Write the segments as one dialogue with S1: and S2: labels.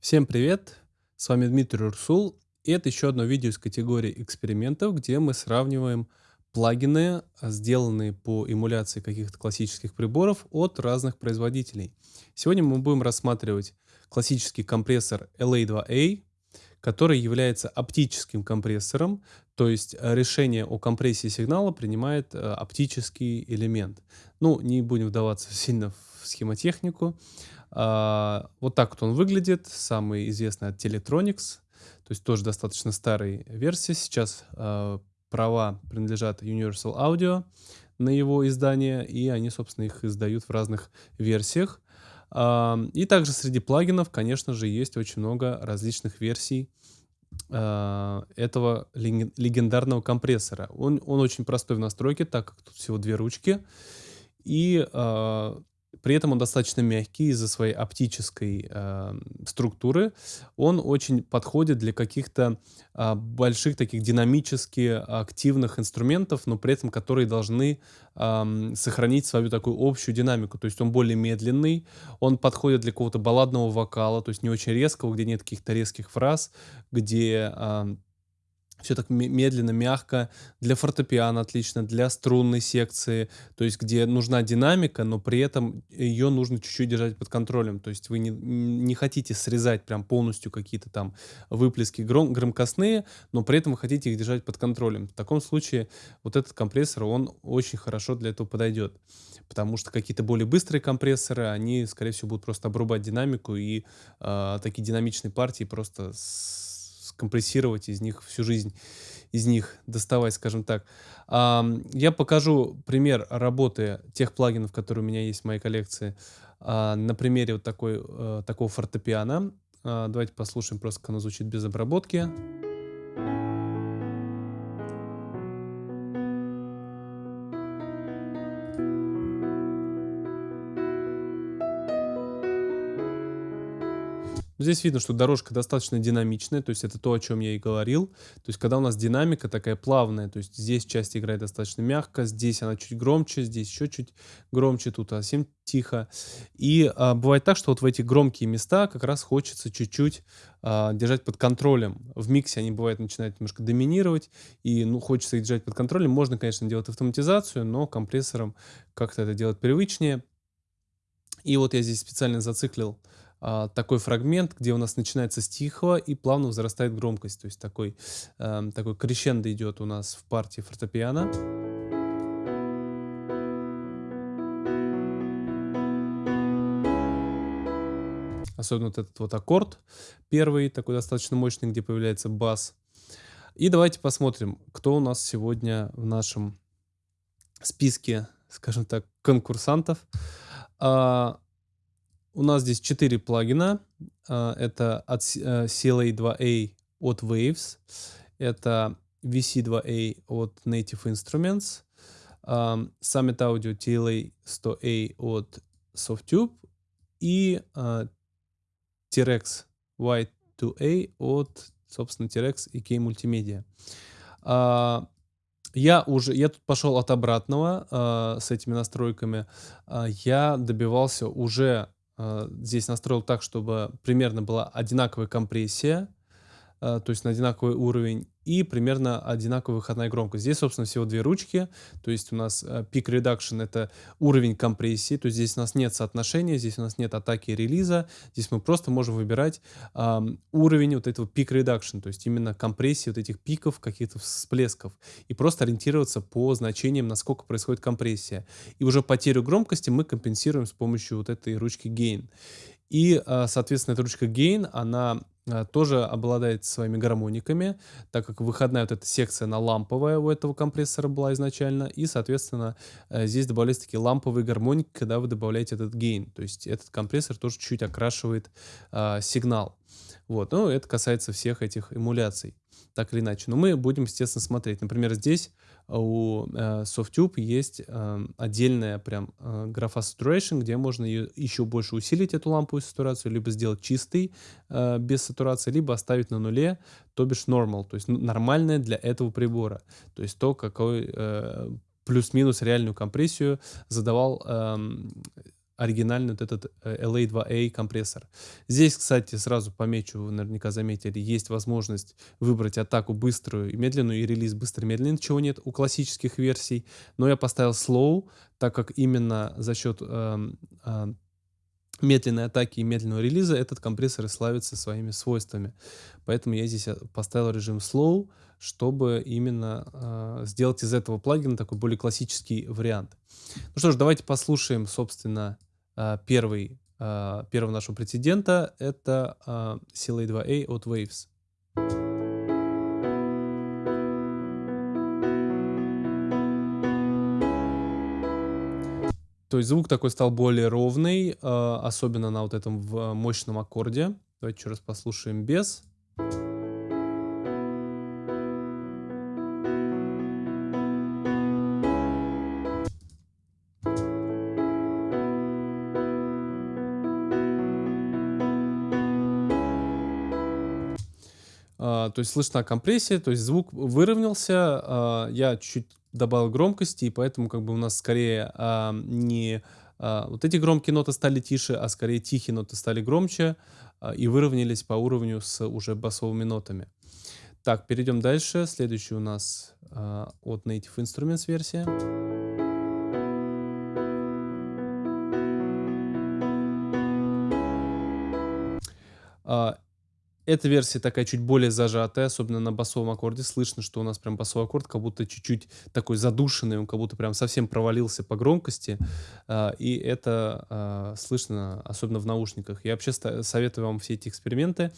S1: Всем привет! С вами Дмитрий Урсул. И это еще одно видео из категории экспериментов, где мы сравниваем плагины, а, сделанные по эмуляции каких-то классических приборов от разных производителей. Сегодня мы будем рассматривать классический компрессор LA2A, который является оптическим компрессором, то есть э, решение о компрессии сигнала принимает э, оптический элемент. Ну, не будем вдаваться сильно в схемотехнику. А, вот так вот он выглядит, самый известный от Teletronics, то есть тоже достаточно старой версии. Сейчас а, права принадлежат Universal Audio на его издание, и они, собственно, их издают в разных версиях. А, и также среди плагинов, конечно же, есть очень много различных версий этого легендарного компрессора. Он, он очень простой в настройке, так как тут всего две ручки. И при этом он достаточно мягкий из-за своей оптической э, структуры. Он очень подходит для каких-то э, больших таких динамически активных инструментов, но при этом которые должны э, сохранить свою такую общую динамику. То есть он более медленный, он подходит для какого-то балладного вокала, то есть не очень резкого, где нет каких-то резких фраз, где... Э, все так медленно, мягко. Для фортепиано отлично, для струнной секции, то есть где нужна динамика, но при этом ее нужно чуть-чуть держать под контролем. То есть вы не, не хотите срезать прям полностью какие-то там выплески гром, громкостные, но при этом вы хотите их держать под контролем. В таком случае вот этот компрессор, он очень хорошо для этого подойдет. Потому что какие-то более быстрые компрессоры, они, скорее всего, будут просто обрубать динамику, и э, такие динамичные партии просто с компрессировать из них всю жизнь, из них доставать, скажем так. Я покажу пример работы тех плагинов, которые у меня есть в моей коллекции, а, на примере вот такой, э, такого фортепиано. А, давайте послушаем просто, как оно звучит без обработки. Здесь видно, что дорожка достаточно динамичная, то есть это то, о чем я и говорил. То есть когда у нас динамика такая плавная, то есть здесь часть играет достаточно мягко, здесь она чуть громче, здесь еще чуть громче, тут совсем тихо. И а, бывает так, что вот в эти громкие места как раз хочется чуть-чуть а, держать под контролем. В миксе они бывают начинают немножко доминировать, и ну хочется их держать под контролем. Можно, конечно, делать автоматизацию, но компрессором как-то это делать привычнее. И вот я здесь специально зациклил а, такой фрагмент, где у нас начинается с тихого и плавно возрастает громкость. То есть такой, э, такой крещендо идет у нас в партии фортепиано. Особенно вот этот вот аккорд первый, такой достаточно мощный, где появляется бас. И давайте посмотрим, кто у нас сегодня в нашем списке, скажем так, конкурсантов. А, у нас здесь 4 плагина. А, это от э, CLA2A от Waves. Это VC2A от Native Instruments. Summit Audio TLA100A от Softtube. И uh, T-Rex Y2A от, собственно, T-Rex и K Multimedia. Uh, я уже, я тут пошел от обратного uh, с этими настройками. Uh, я добивался уже Э, здесь настроил так, чтобы примерно была одинаковая компрессия, э, то есть на одинаковый уровень, и примерно одинаковая выходная громкость. Здесь, собственно, всего две ручки, то есть у нас э, Peak Reduction — это уровень компрессии, то есть здесь у нас нет соотношения, здесь у нас нет атаки и релиза, здесь мы просто можем выбирать э, уровень вот этого Peak Reduction, то есть именно компрессии вот этих пиков, каких-то всплесков, и просто ориентироваться по значениям, насколько происходит компрессия. И уже потерю громкости мы компенсируем с помощью вот этой ручки Gain. И, э, соответственно, эта ручка Gain, она Э, тоже обладает своими гармониками, так как выходная вот эта секция, она ламповая у этого компрессора была изначально, и, соответственно, э, здесь добавляются такие ламповые гармоники, когда вы добавляете этот гейн, то есть этот компрессор тоже чуть-чуть окрашивает э, сигнал. Вот, ну, это касается всех этих эмуляций, так или иначе. Но мы будем, естественно, смотреть. Например, здесь у э, SoftTube есть э, отдельная прям э, графа Saturation, где можно ее еще больше усилить, эту ламповую сатурацию, либо сделать чистый, э, без сатурации, либо оставить на нуле, то бишь normal, то есть нормальное для этого прибора. То есть то, какой э, плюс-минус реальную компрессию задавал э, оригинальный вот этот э, LA2A компрессор. Здесь, кстати, сразу помечу, вы наверняка заметили, есть возможность выбрать атаку быструю и медленную, и релиз быстрый и медленный, чего нет у классических версий. Но я поставил slow, так как именно за счет э, э, медленной атаки и медленного релиза этот компрессор и славится своими свойствами. Поэтому я здесь э, поставил режим slow, чтобы именно э, сделать из этого плагина такой более классический вариант. Ну что ж, давайте послушаем, собственно, первый, э, первого нашего прецедента. Это э, CLA2A от Waves. То есть звук такой стал более ровный, э, особенно на вот этом мощном аккорде. Давайте еще раз послушаем без. А, то есть слышна компрессия, то есть звук выровнялся. А, я чуть-чуть добавил громкости, и поэтому как бы у нас скорее а, не вот эти громкие ноты стали тише, а скорее тихие ноты стали громче и выровнялись по уровню с уже басовыми нотами. Так, перейдем дальше. Следующий у нас от Native Instruments версия. Эта версия такая чуть более зажатая, особенно на басовом аккорде. Слышно, что у нас прям басовый аккорд как будто чуть-чуть такой задушенный, он как будто прям совсем провалился по громкости. А, и это а, слышно, особенно в наушниках. Я вообще советую вам все эти эксперименты,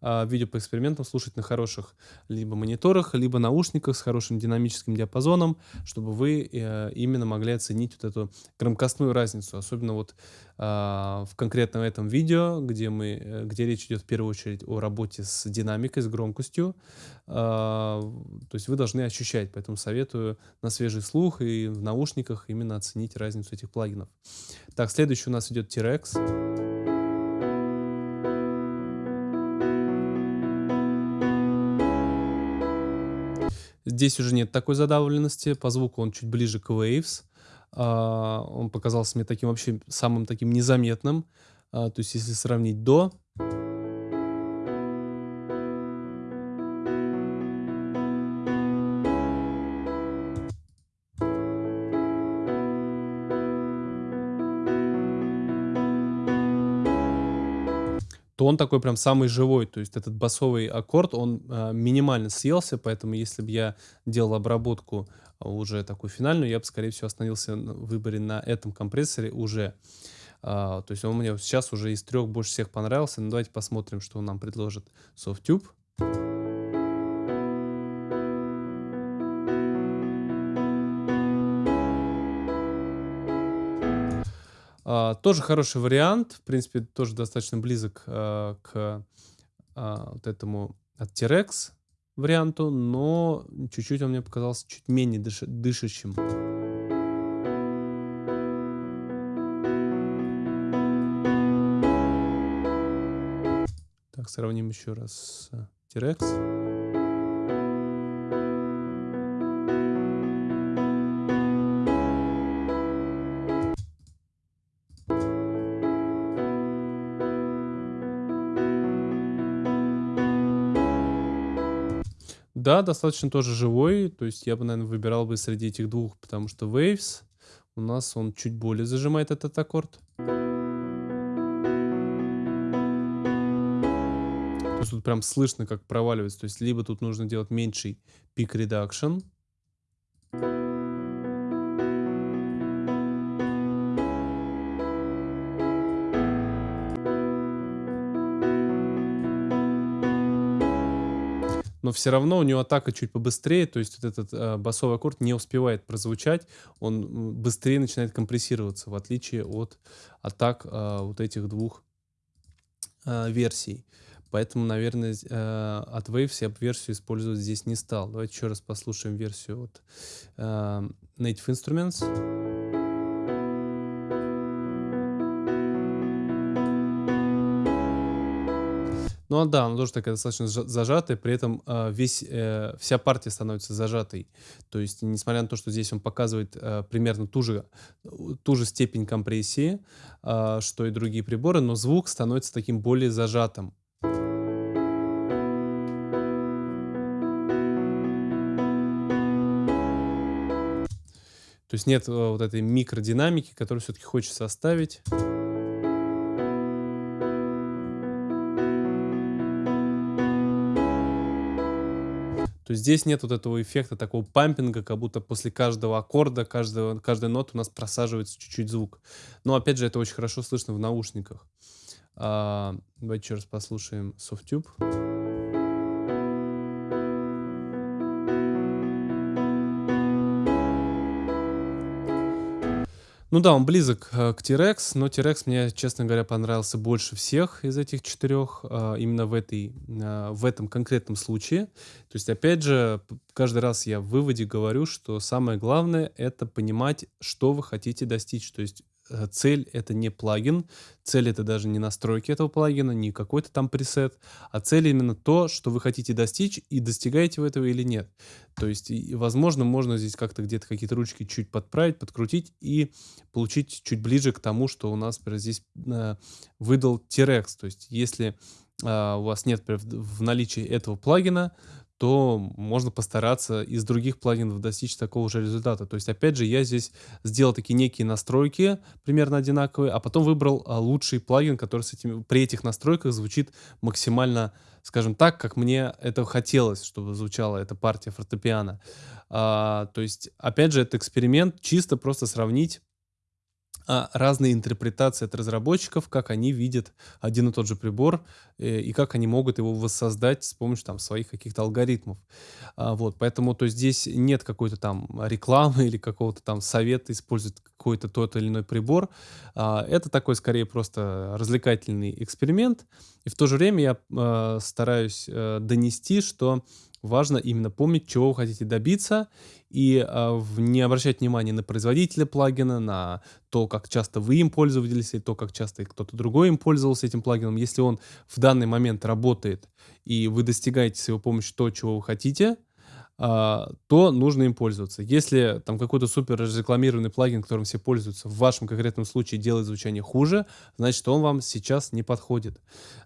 S1: а, видео по экспериментам слушать на хороших либо мониторах, либо наушниках с хорошим динамическим диапазоном, чтобы вы э, именно могли оценить вот эту громкостную разницу. Особенно вот в конкретном этом видео, где, мы, э, где речь идет в первую очередь о работе с динамикой, с громкостью. А, то есть вы должны ощущать, поэтому советую на свежий слух и в наушниках именно оценить разницу этих плагинов. Так, следующий у нас идет T-Rex. Здесь уже нет такой задавленности, по звуку он чуть ближе к Waves. А, он показался мне таким вообще самым таким незаметным. А, то есть если сравнить до то он такой прям самый живой. То есть этот басовый аккорд, он э, минимально съелся, поэтому если бы я делал обработку а, уже такую финальную, я бы, скорее всего, остановился в выборе на этом компрессоре уже. А, то есть он мне сейчас уже из трех больше всех понравился. Ну, давайте посмотрим, что он нам предложит SoftTube. Тоже хороший вариант, в принципе, тоже достаточно близок а, к а, вот этому от T-Rex варианту, но чуть-чуть он мне показался чуть менее дыш дышащим. Так, сравним еще раз T-Rex. Да, достаточно тоже живой. То есть я бы, наверное, выбирал бы среди этих двух, потому что Waves у нас он чуть более зажимает этот аккорд. То есть тут прям слышно, как проваливается. То есть либо тут нужно делать меньший пик редакшн, но все равно у него атака чуть побыстрее, то есть вот этот э, басовый аккорд не успевает прозвучать, он быстрее начинает компрессироваться, в отличие от атак э, вот этих двух э, версий. Поэтому, наверное, э, от Waves я версию использовать здесь не стал. Давайте еще раз послушаем версию от э, Native Instruments. Ну а да, она тоже такая достаточно зажа зажатая, при этом, а, весь, э, вся партия становится зажатой. То есть, несмотря на то, что здесь он показывает, э, примерно ту же, ту же степень компрессии, а, что и другие приборы, но звук становится таким более зажатым. То есть нет, э, вот этой микродинамики, которую все-таки хочется оставить. То есть здесь нет вот этого эффекта такого пампинга, как будто после каждого аккорда, каждого, каждой ноты у нас просаживается чуть-чуть звук. Но опять же, это очень хорошо слышно в наушниках. А, давайте еще раз послушаем Softtube. Ну да, он близок э, к T-Rex, но T-Rex мне, честно говоря, понравился больше всех из этих четырех, а, именно в, этой, а, в этом конкретном случае. То есть, опять же, каждый раз я в выводе говорю, что самое главное это понимать, что вы хотите достичь. То есть Э, цель это не плагин, цель это даже не настройки этого плагина, не какой-то там пресет, а цель именно то, что вы хотите достичь и достигаете вы этого или нет. То есть, возможно, можно здесь как-то где-то какие-то ручки чуть подправить, подкрутить и получить чуть ближе к тому, что у нас например, здесь э, выдал T-Rex. То есть, если э, у вас нет например, в наличии этого плагина, то можно постараться из других плагинов достичь такого же результата. То есть, опять же, я здесь сделал такие некие настройки, примерно одинаковые, а потом выбрал а, лучший плагин, который с этими, при этих настройках звучит максимально, скажем так, как мне это хотелось, чтобы звучала эта партия фортепиано. А, то есть, опять же, это эксперимент, чисто просто сравнить а, разные интерпретации от разработчиков, как они видят один и тот же прибор э, и как они могут его воссоздать с помощью там своих каких-то алгоритмов. А, вот, поэтому то здесь нет какой-то там рекламы или какого-то там совета использовать какой-то тот или иной прибор. А, это такой скорее просто развлекательный эксперимент. И в то же время я а, стараюсь а, донести, что важно именно помнить, чего вы хотите добиться, и а, не обращать внимания на производителя плагина, на то, как часто вы им пользовались, и то, как часто кто-то другой им пользовался этим плагином. Если он в данный момент работает, и вы достигаете с его помощью то, чего вы хотите, то нужно им пользоваться. Если там какой-то супер разрекламированный плагин, которым все пользуются, в вашем конкретном случае делает звучание хуже, значит, он вам сейчас не подходит.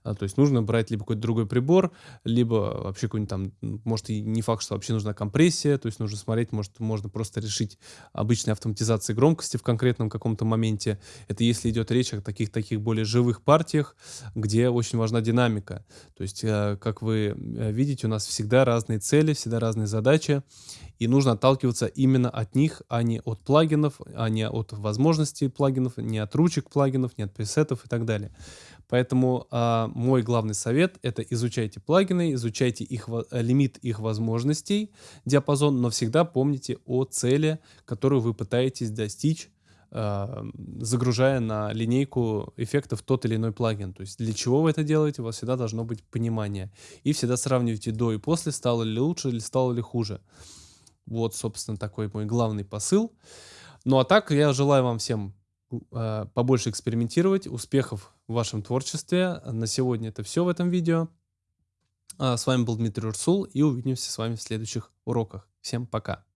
S1: А, то есть нужно брать либо какой-то другой прибор, либо вообще какой-нибудь там, может и не факт, что вообще нужна компрессия, то есть нужно смотреть, может можно просто решить обычной автоматизацией громкости в конкретном каком-то моменте. Это если идет речь о таких-таких более живых партиях, где очень важна динамика. То есть, э, как вы э, видите, у нас всегда разные цели, всегда разные задачи, задача, и нужно отталкиваться именно от них, а не от плагинов, а не от возможностей плагинов, не от ручек плагинов, не от пресетов и так далее. Поэтому а, мой главный совет это изучайте плагины, изучайте их лимит их возможностей, диапазон, но всегда помните о цели, которую вы пытаетесь достичь загружая на линейку эффектов тот или иной плагин. То есть для чего вы это делаете, у вас всегда должно быть понимание. И всегда сравнивайте до и после, стало ли лучше или стало ли хуже. Вот, собственно, такой мой главный посыл. Ну а так, я желаю вам всем э, побольше экспериментировать, успехов в вашем творчестве. На сегодня это все в этом видео. А с вами был Дмитрий Урсул и увидимся с вами в следующих уроках. Всем пока!